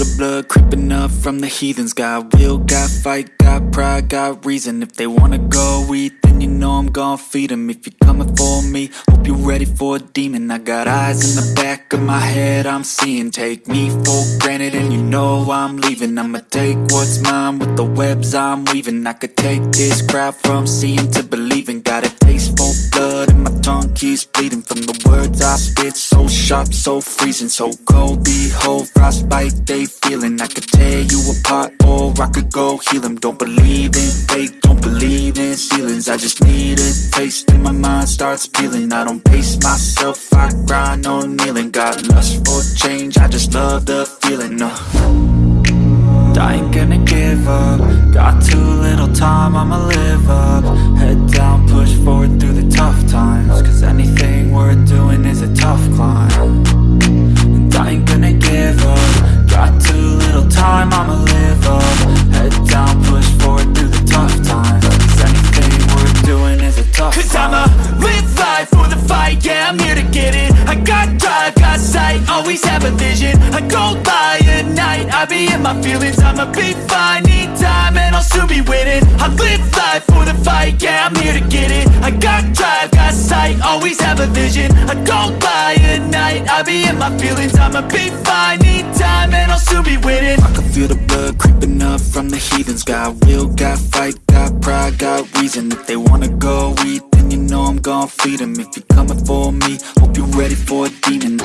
the blood creeping up from the heathens. Got will, got fight, got pride, got reason. If they wanna go eat, then you know I'm gon' feed them If you're coming for me, hope you're ready for a demon. I got eyes in the back of my head, I'm seeing. Take me for granted and you know I'm leaving. I'ma take what's mine with the webs I'm weaving. I could take this crowd from seeing to believing. Got a taste for blood and my tongue keeps bleeding. From the words I spit, so sharp, so freezing. So cold, behold, frostbite they feeling. I could tear you apart or I could go heal them Don't believe in fate, don't believe in ceilings. I just need a taste and my mind starts peeling. I don't pace myself, I grind on kneeling. Got lust for change, I just love the feeling, no I ain't gonna give up. Got too little time, I'ma live up. Head down, I'ma live life for the fight, yeah, I'm here to get it. I got drive, got sight, always have a vision. I go by at night, I be in my feelings. I'ma be fine, need time, and I'll soon be winning I live life for the fight, yeah, I'm here to get it. I got drive, got sight, always have a vision. I go by at night, I be in my feelings. I'ma be fine, need time, and I'll soon be winning I can feel the blood creeping up from the heathens. Got will, got fight, got pride, got reason. If they wanna go eat, I'm gon' feed them If you're coming for me, hope you're ready for a demon